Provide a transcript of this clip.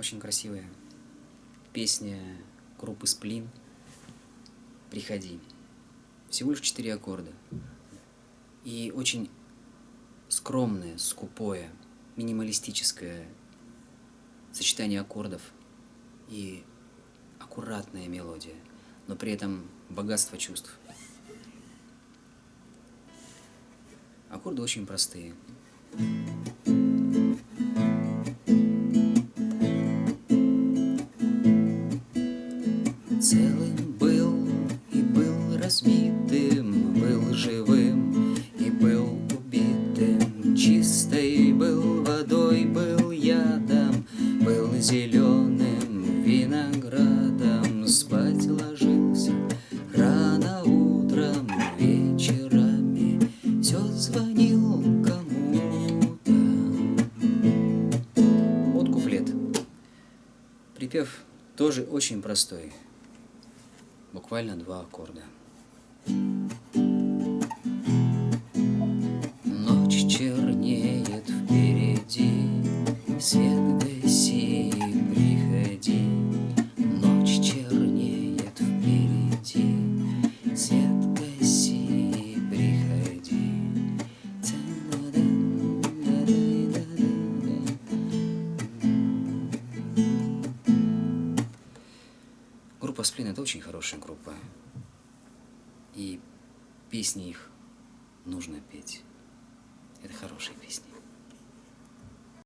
Очень красивая песня группы Сплин «Приходи». Всего лишь четыре аккорда. И очень скромное, скупое, минималистическое сочетание аккордов и аккуратная мелодия, но при этом богатство чувств. Аккорды очень простые. Целым был и был разбитым, был живым и был убитым, чистой был водой, был ядом, был зеленым виноградом, спать ложился рано утром, вечерами все звонил кому-то. Вот куплет. Припев тоже очень простой буквально два аккорда. Ночь чернеет впереди, свет Сплин это очень хорошая группа. И песни их нужно петь. Это хорошие песни.